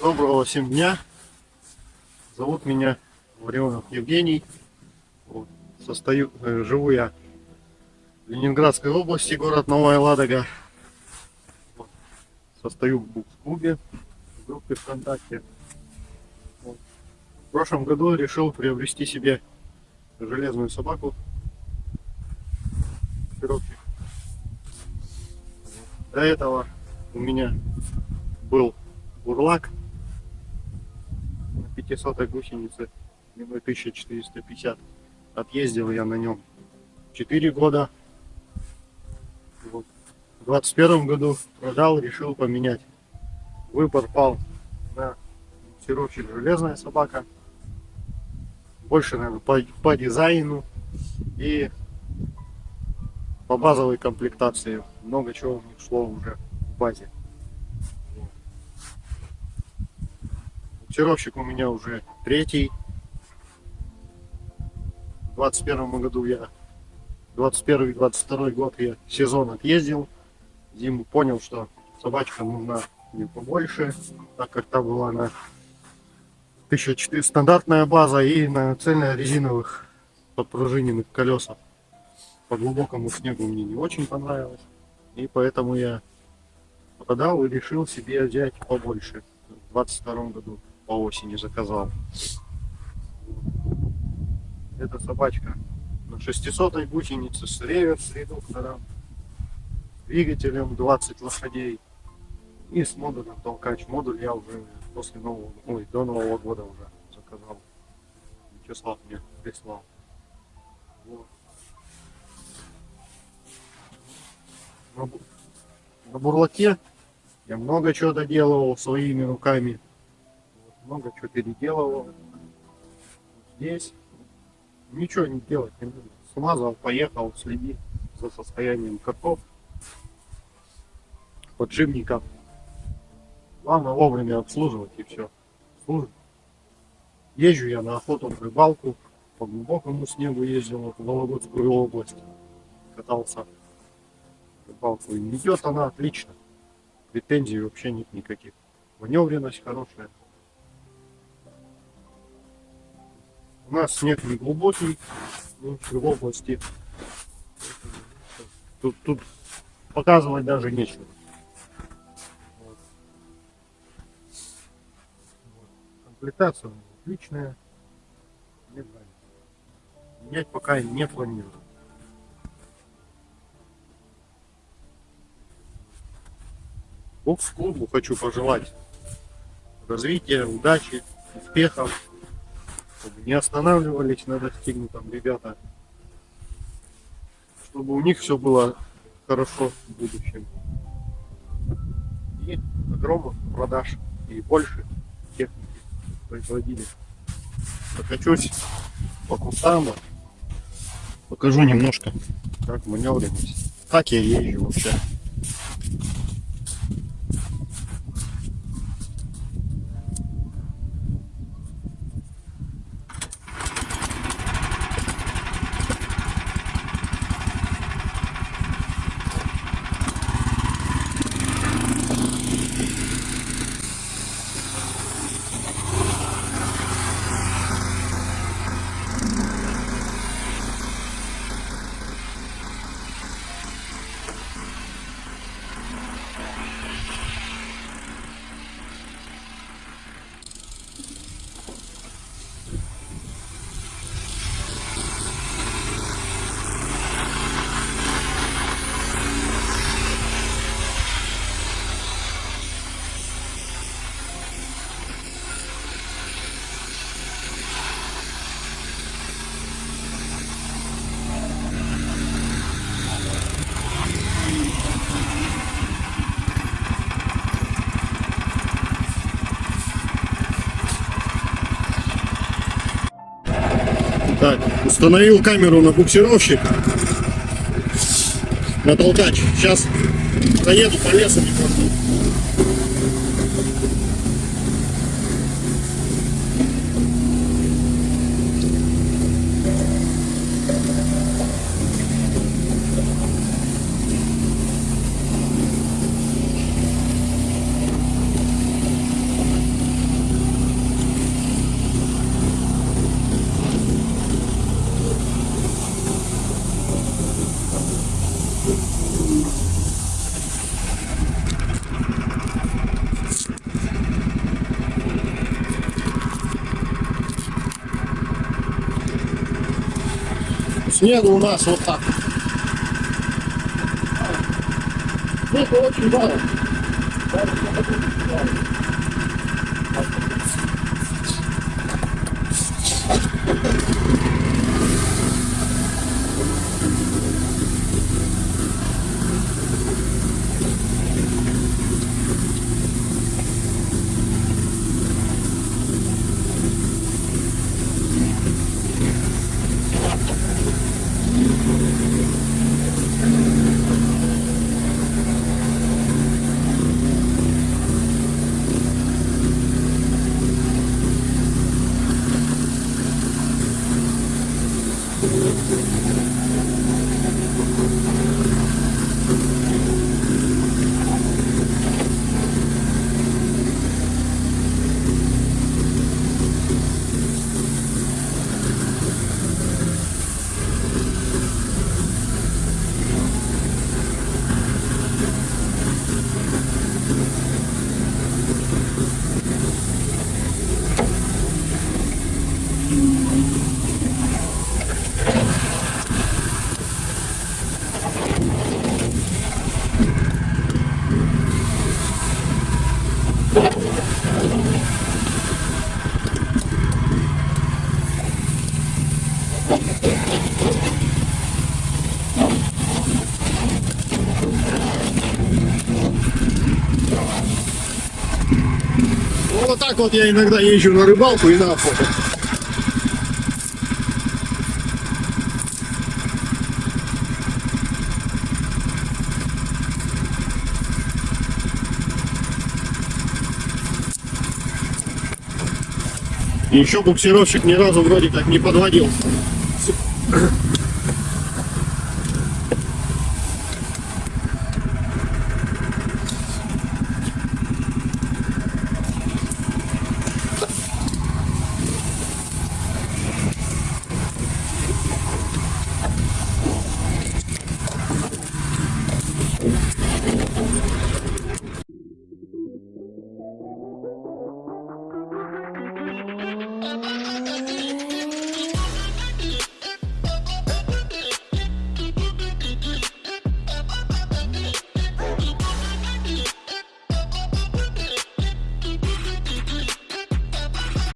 Доброго всем дня. Зовут меня Варионов Евгений. Вот. Состою, э, живу я в Ленинградской области, город Новая Ладога. Вот. Состою в букс-клубе, в группе ВКонтакте. Вот. В прошлом году решил приобрести себе железную собаку. Широкий. До этого у меня был бурлак на 500 гусенице длиной 1450 отъездил я на нем 4 года. Вот. в 21 году продал решил поменять. Выбор пал на буксировщик железная собака больше наверное по, по дизайну и по базовой комплектации. Много чего у них шло уже в базе Буксировщик у меня уже третий. В 21 году я 21 22 год я сезон отъездил. Зиму понял, что собачка нужна мне побольше, так как там была на 1400 стандартная база и на цельно резиновых подпружиненных колесах. По глубокому снегу мне не очень понравилось. И поэтому я подал и решил себе взять побольше в 22 году по осени заказал. Это собачка на 600 гусенице с реверс редуктором, двигателем 20 лошадей и с модулем толкач. Модуль я уже после нового, ой, до Нового года уже заказал. Вячеслав мне прислал. Вот. На бурлаке я много чего доделывал своими руками много чего переделывал. Здесь ничего не делать не буду. Смазал, поехал, следи за состоянием катов, поджимников. Главное вовремя обслуживать и все. Служит. Езжу я на охоту, в рыбалку, по глубокому снегу ездил в Вологодскую область. Катался рыбалку. Идет она отлично. Претензий вообще нет никаких. Маневренность хорошая. У нас снег не глубокий, в области. Тут, тут показывать даже нечего. Комплектация отличная. Мне нравится. Менять пока не планирую. Бокс-клубу хочу пожелать развития, удачи, успехов чтобы не останавливались на достигнутом ребята, чтобы у них все было хорошо в будущем. И огромных продаж и больше техники производили. Прокачусь по кустам, покажу немножко, как маневренность. Как я езжу вообще. Так, установил камеру на буксировщик. На толкач. Сейчас заеду по лесу снегу у нас вот так. Снег очень мало. Вот я иногда езжу на рыбалку и на охоту. Еще буксировщик ни разу вроде как не подводил.